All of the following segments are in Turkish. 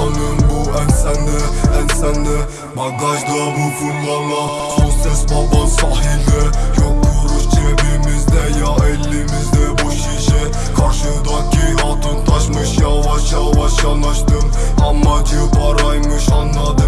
Tanım bu eksende ensende Bagajda bu fırlama Son ses baban sahilde. Yok kuruş cebimizde ya elimizde boş şişe. Karşıdaki altın taşmış yavaş yavaş yanaştım. Amacı paraymış anladım.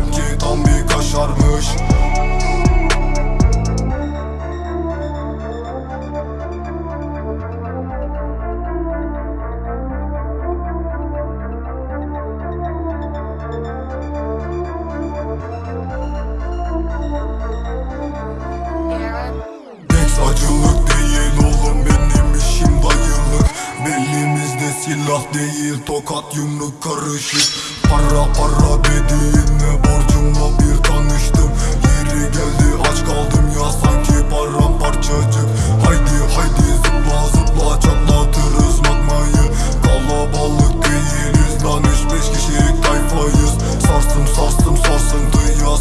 Silah değil tokat yumruk karışık. Para para dediğinle borcumla bir tanıştım. Yeri geldi aç kaldım ya sanki param parçacık Haydi haydi zıpla zıpla çatlatırız magmayı. Kalabalık değiliz lan üç beş kişilik tayfayız. Sarsım sarsım sarsıntıya sarsıntıyla